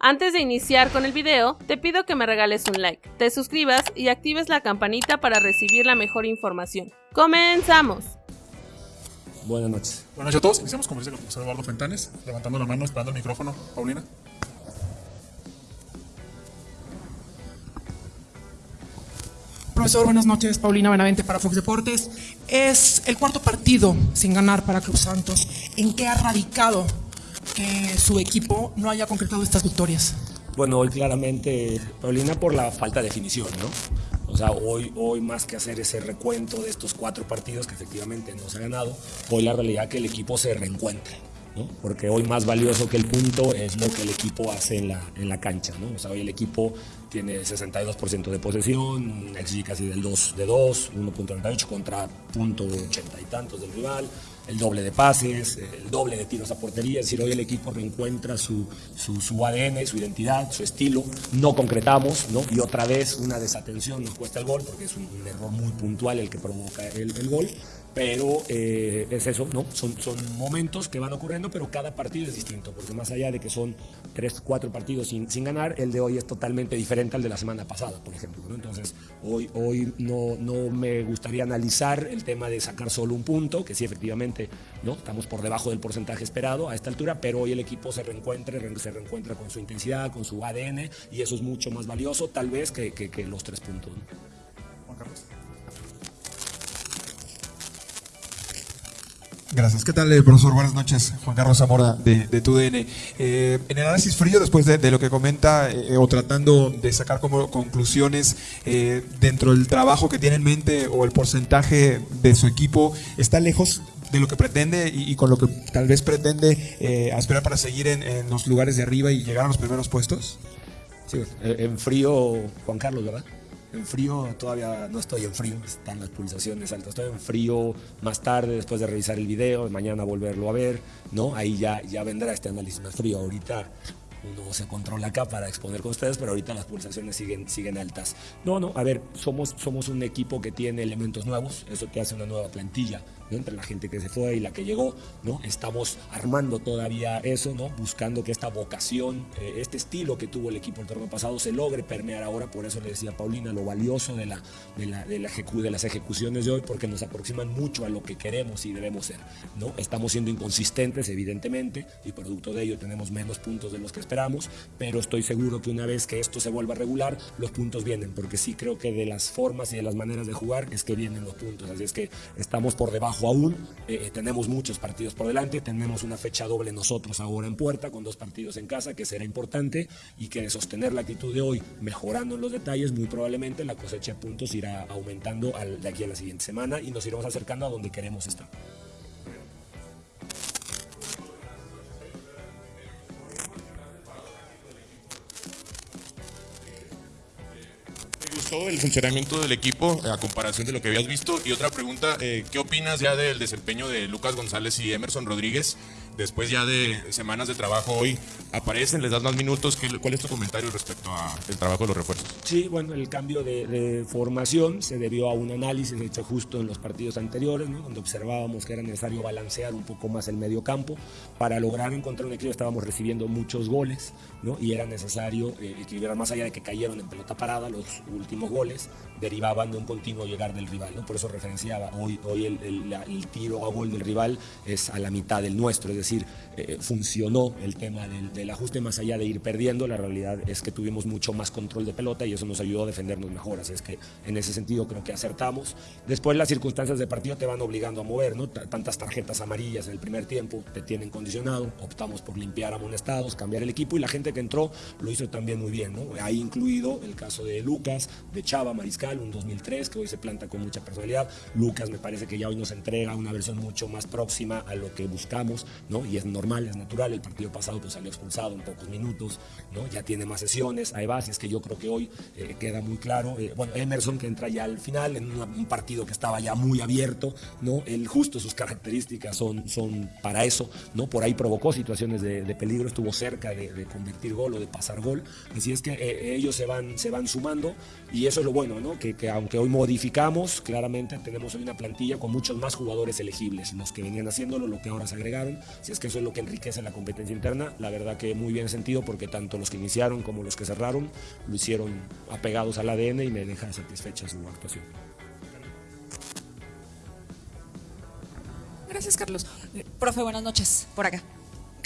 Antes de iniciar con el video, te pido que me regales un like, te suscribas y actives la campanita para recibir la mejor información. ¡Comenzamos! Buenas noches. Buenas noches a todos. Iniciamos como dice el profesor Eduardo Fentanes, levantando la mano, esperando el micrófono. Paulina. Profesor, buenas noches. Paulina Benavente para Fox Deportes. Es el cuarto partido sin ganar para Club Santos. ¿En qué ha radicado que su equipo no haya concretado estas victorias? Bueno, hoy claramente, Paulina, por la falta de definición, ¿no? O sea, hoy, hoy más que hacer ese recuento de estos cuatro partidos que efectivamente no se ha ganado, hoy la realidad es que el equipo se reencuentra. ¿no? Porque hoy más valioso que el punto es lo que el equipo hace en la, en la cancha. ¿no? O sea, hoy el equipo tiene 62% de posesión, XG casi del 2 de 2, 1.98 contra punto 80 y tantos del rival, el doble de pases, el doble de tiros a portería, es decir, hoy el equipo reencuentra su, su, ADN, su identidad, su estilo, no concretamos, ¿no? y otra vez una desatención nos cuesta el gol, porque es un, error muy puntual el que provoca el gol, pero eh, es eso, ¿no? Son, son momentos que van ocurriendo, pero cada partido es distinto, porque más allá de que son tres, cuatro partidos sin, sin ganar, el de hoy es totalmente diferente al de la semana pasada, por ejemplo. Entonces, hoy, hoy no, no me gustaría analizar el tema de sacar solo un punto, que sí, efectivamente, ¿no? estamos por debajo del porcentaje esperado a esta altura, pero hoy el equipo se reencuentra, se reencuentra con su intensidad, con su ADN, y eso es mucho más valioso, tal vez, que, que, que los tres puntos. ¿no? Juan Carlos. Gracias. ¿Qué tal, eh, profesor? Buenas noches. Juan Carlos Zamora de, de TUDN. Eh, en el análisis frío, después de, lo que comenta, eh, o tratando de sacar como conclusiones eh, dentro del trabajo que tiene en mente o el porcentaje de su equipo, ¿está lejos de lo que pretende y, con lo que tal vez pretende eh, aspirar para seguir en, en los lugares de arriba y llegar a los primeros puestos? Sí, en frío, Juan Carlos, ¿verdad? En frío todavía no estoy en frío, están las pulsaciones altas. Estoy en frío más tarde, después de revisar el video, mañana volverlo a ver, ¿no? Ahí ya, ya vendrá este análisis más frío. Ahorita uno se controla acá para exponer con ustedes, pero ahorita las pulsaciones siguen, siguen altas. No, no, a ver, somos, somos un equipo que tiene elementos nuevos, eso te hace una nueva plantilla, ¿no? Entre la gente que se fue y la que llegó, ¿no? Estamos armando todavía eso, ¿no? Buscando que esta vocación, eh, este estilo que tuvo el equipo el torneo pasado se logre permear ahora, por eso le decía a Paulina lo valioso de, la, de, la, de, la ejecu de las ejecuciones de hoy, porque nos aproximan mucho a lo que queremos y debemos ser, ¿no? Estamos siendo inconsistentes, evidentemente, y producto de ello tenemos menos puntos de los que esperamos, pero estoy seguro que una vez que esto se vuelva regular, los puntos vienen, porque sí creo que de las formas y de las maneras de jugar es que vienen los puntos, así es que estamos por debajo aún, eh, tenemos muchos partidos por delante, tenemos una fecha doble nosotros ahora en puerta, con dos partidos en casa, que será importante, y que de sostener la actitud de hoy, mejorando en los detalles, muy probablemente la cosecha de puntos irá aumentando al, de aquí a la siguiente semana y nos iremos acercando a donde queremos estar. El funcionamiento del equipo a comparación de lo que habías visto? Y otra pregunta, eh, ¿qué opinas ya del desempeño de Lucas González y Emerson Rodríguez? Después ya de semanas de trabajo hoy, aparecen, les das más minutos. ¿Qué, ¿Cuál es tu comentario respecto al trabajo de los refuerzos? Sí, bueno, el cambio de, formación se debió a un análisis hecho justo en los partidos anteriores, ¿no? donde observábamos que era necesario balancear un poco más el medio campo para lograr encontrar un equilibrio. Estábamos recibiendo muchos goles ¿no? y era necesario eh, equilibrar más allá de que cayeron en pelota parada los últimos goles, derivaban de un continuo llegar del rival. ¿no? Por eso referenciaba, hoy, hoy el, el, tiro a gol del rival es a la mitad del nuestro, es decir, eh, funcionó el tema del, del, ajuste más allá de ir perdiendo, la realidad es que tuvimos mucho más control de pelota y eso nos ayudó a defendernos mejor, así es que en ese sentido creo que acertamos. Después las circunstancias de partido te van obligando a mover, ¿no? Tantas tarjetas amarillas en el primer tiempo te tienen condicionado, optamos por limpiar amonestados, cambiar el equipo y la gente que entró lo hizo también muy bien, ¿no? Ahí incluido el caso de Lucas, de Chava Mariscal, un 2003 que hoy se planta con mucha personalidad. Lucas me parece que ya hoy nos entrega una versión mucho más próxima a lo que buscamos, ¿no? Y es normal, es natural. El partido pasado pues salió expulsado en pocos minutos, ¿no? Ya tiene más sesiones, hay bases que yo creo que hoy eh, queda muy claro. Eh, bueno, Emerson que entra ya al final en un partido que estaba ya muy abierto, ¿no? El justo sus características son, son para eso, ¿no? Por ahí provocó situaciones de, peligro, estuvo cerca de, de, convertir gol o de pasar gol. Así es que eh, ellos se van, se van sumando y eso es lo bueno, ¿no? Que, que, aunque hoy modificamos, claramente tenemos hoy una plantilla con muchos más jugadores elegibles, los que venían haciéndolo, lo que ahora se agregaron. Si es que eso es lo que enriquece la competencia interna, la verdad que muy bien sentido porque tanto los que iniciaron como los que cerraron lo hicieron apegados al ADN y me deja satisfecha su actuación. Gracias, Carlos. Eh, profe, buenas noches. Por acá.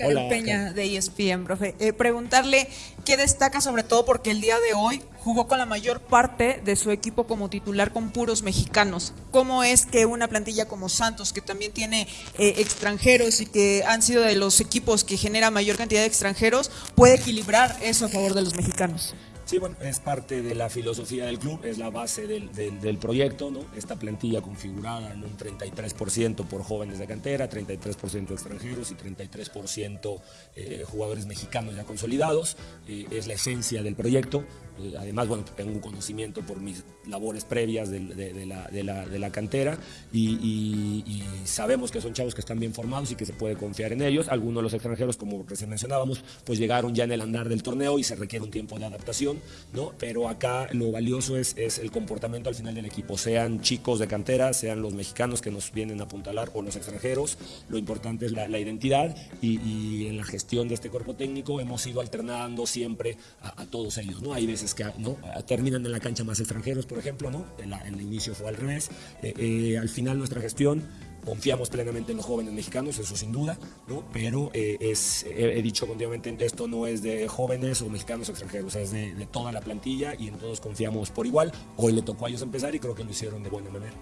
Hola, Peña de ESPN, profe. Eh, preguntarle qué destaca sobre todo porque el día de hoy jugó con la mayor parte de su equipo como titular con puros mexicanos. ¿Cómo es que una plantilla como Santos, que también tiene eh, extranjeros y que han sido de los equipos que genera mayor cantidad de extranjeros, puede equilibrar eso a favor de los mexicanos? Sí, bueno, es parte de la filosofía del club, es la base del, del, proyecto, ¿no? Esta plantilla configurada en un 33% por jóvenes de cantera, 33% extranjeros y 33% eh, jugadores mexicanos ya consolidados, eh, es la esencia del proyecto. Eh, además, bueno, tengo un conocimiento por mis labores previas de, la, cantera y, sabemos que son chavos que están bien formados y que se puede confiar en ellos. Algunos de los extranjeros, como recién mencionábamos, pues llegaron ya en el andar del torneo y se requiere un tiempo de adaptación, ¿no? Pero acá lo valioso es, es el comportamiento al final del equipo, sean chicos de cantera, sean los mexicanos que nos vienen a apuntalar o los extranjeros. Lo importante es la, la identidad y, y, en la gestión de este cuerpo técnico hemos ido alternando siempre a todos ellos, ¿no? Hay veces que ¿no? terminan en la cancha más extranjeros, por ejemplo, ¿no? En, el inicio fue al revés. Eh, eh, al final nuestra gestión confiamos plenamente en los jóvenes mexicanos, eso sin duda, ¿no? pero eh, es, he, dicho continuamente, esto no es de jóvenes o mexicanos extranjeros, es de, de, toda la plantilla y en todos confiamos por igual. Hoy le tocó a ellos empezar y creo que lo hicieron de buena manera.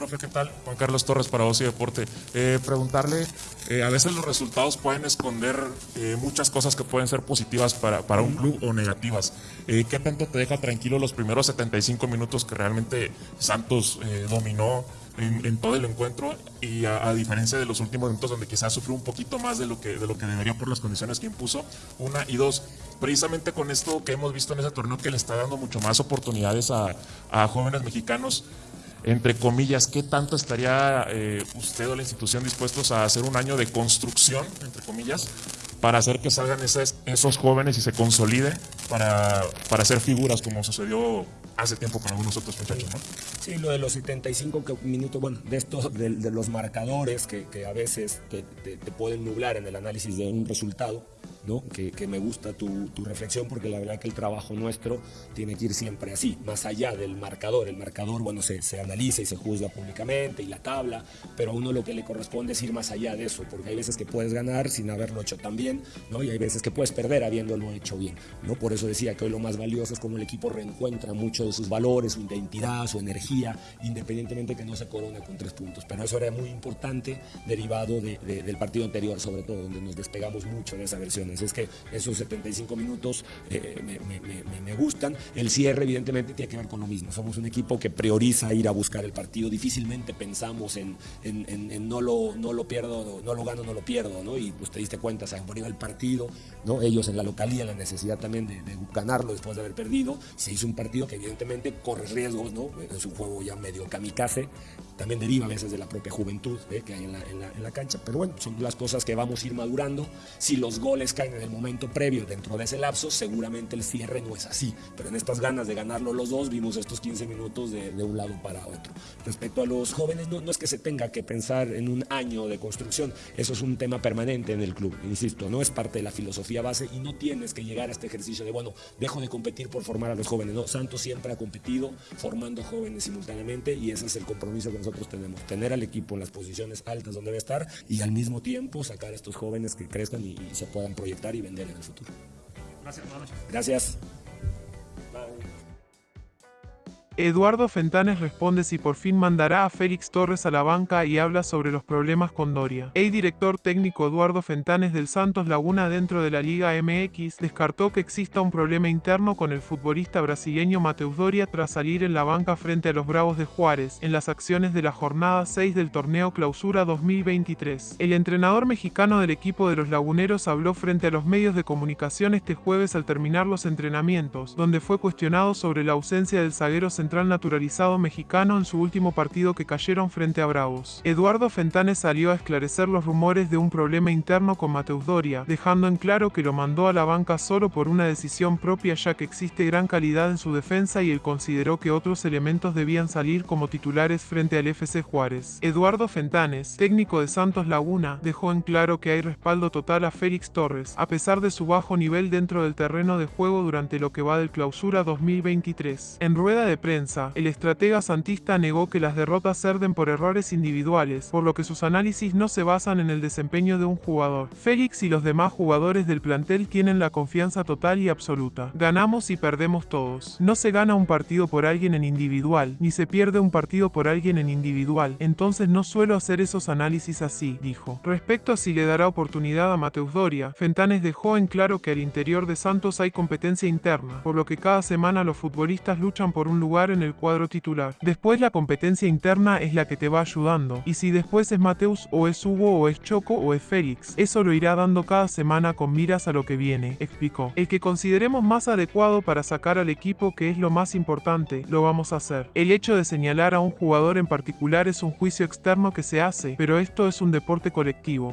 Profe, ¿qué tal? Juan Carlos Torres para Ocio Deporte. Eh, preguntarle, eh, a veces los resultados pueden esconder eh, muchas cosas que pueden ser positivas para, para un club o negativas. ¿Qué tanto te deja tranquilo los primeros 75 minutos que realmente Santos dominó en, en, todo el encuentro y a, a, diferencia de los últimos minutos donde quizás sufrió un poquito más de lo que, de lo que debería por las condiciones que impuso? Una y dos, precisamente con esto que hemos visto en ese torneo que le está dando mucho más oportunidades a, a jóvenes mexicanos entre comillas, ¿qué tanto estaría eh, usted o la institución dispuestos a hacer un año de construcción, entre comillas, para hacer que salgan esos, esos jóvenes y se consolide para, para hacer figuras como sucedió hace tiempo con algunos otros muchachos, ¿no? Sí, lo de los 75 minutos, bueno, de estos, de, de los marcadores que, que a veces te, te, te, pueden nublar en el análisis de un resultado, ¿no? Que, que me gusta tu, tu, reflexión porque la verdad que el trabajo nuestro tiene que ir siempre así, más allá del marcador. El marcador, bueno, se, se analiza y se juzga públicamente y la tabla, pero a uno lo que le corresponde es ir más allá de eso, porque hay veces que puedes ganar sin haberlo hecho tan bien, ¿no? Y hay veces que puedes perder habiéndolo hecho bien, ¿no? Por eso decía que hoy lo más valioso es como el equipo reencuentra mucho de sus valores, su identidad, su energía, independientemente que no se corona con tres puntos. Pero eso era muy importante derivado de, de, del partido anterior, sobre todo, donde nos despegamos mucho de esa versión. Es que esos 75 minutos eh, me, me, me, me, gustan. El cierre, evidentemente, tiene que ver con lo mismo. Somos un equipo que prioriza ir a buscar el partido. Difícilmente pensamos en, en, en, en no, lo, no lo pierdo, no lo gano, no lo pierdo. ¿no? Y pues te diste cuenta, se ponido el partido, ¿no? ellos en la localía, la necesidad también de, de ganarlo después de haber perdido. Se hizo un partido que, evidentemente, corre riesgos. ¿no? Es un juego ya medio kamikaze. También deriva a veces de la propia juventud ¿eh? que hay en la, en, la, en la cancha. Pero bueno, son las cosas que vamos a ir madurando. Si los goles en el momento previo dentro de ese lapso, seguramente el cierre no es así. Pero en estas ganas de ganarlo los dos, vimos estos 15 minutos de, de un lado para otro. Respecto a los jóvenes, no, no, es que se tenga que pensar en un año de construcción, eso es un tema permanente en el club, insisto, no es parte de la filosofía base y no tienes que llegar a este ejercicio de, bueno, dejo de competir por formar a los jóvenes. No, Santos siempre ha competido formando jóvenes simultáneamente y ese es el compromiso que nosotros tenemos, tener al equipo en las posiciones altas donde debe estar y al mismo tiempo sacar a estos jóvenes que crezcan y, y se puedan proyectar y vender en el futuro. Gracias, Gracias. Eduardo Fentanes responde si por fin mandará a Félix Torres a la banca y habla sobre los problemas con Doria. El director técnico Eduardo Fentanes del Santos Laguna dentro de la Liga MX descartó que exista un problema interno con el futbolista brasileño Mateus Doria tras salir en la banca frente a los Bravos de Juárez en las acciones de la jornada 6 del torneo Clausura 2023. El entrenador mexicano del equipo de los laguneros habló frente a los medios de comunicación este jueves al terminar los entrenamientos, donde fue cuestionado sobre la ausencia del zaguero central naturalizado mexicano en su último partido que cayeron frente a Bravos. Eduardo Fentanes salió a esclarecer los rumores de un problema interno con Mateus Doria, dejando en claro que lo mandó a la banca solo por una decisión propia ya que existe gran calidad en su defensa y él consideró que otros elementos debían salir como titulares frente al FC Juárez. Eduardo Fentanes, técnico de Santos Laguna, dejó en claro que hay respaldo total a Félix Torres, a pesar de su bajo nivel dentro del terreno de juego durante lo que va del clausura 2023. En rueda de prensa, el estratega santista negó que las derrotas cerden por errores individuales, por lo que sus análisis no se basan en el desempeño de un jugador. Félix y los demás jugadores del plantel tienen la confianza total y absoluta. Ganamos y perdemos todos. No se gana un partido por alguien en individual, ni se pierde un partido por alguien en individual, entonces no suelo hacer esos análisis así, dijo. Respecto a si le dará oportunidad a Mateus Doria, Fentanes dejó en claro que al interior de Santos hay competencia interna, por lo que cada semana los futbolistas luchan por un en el cuadro titular. Después la competencia interna es la que te va ayudando, y si después es Mateus o es Hugo o es Choco o es Félix, eso lo irá dando cada semana con miras a lo que viene, explicó. El que consideremos más adecuado para sacar al equipo que es lo más importante, lo vamos a hacer. El hecho de señalar a un jugador en particular es un juicio externo que se hace, pero esto es un deporte colectivo.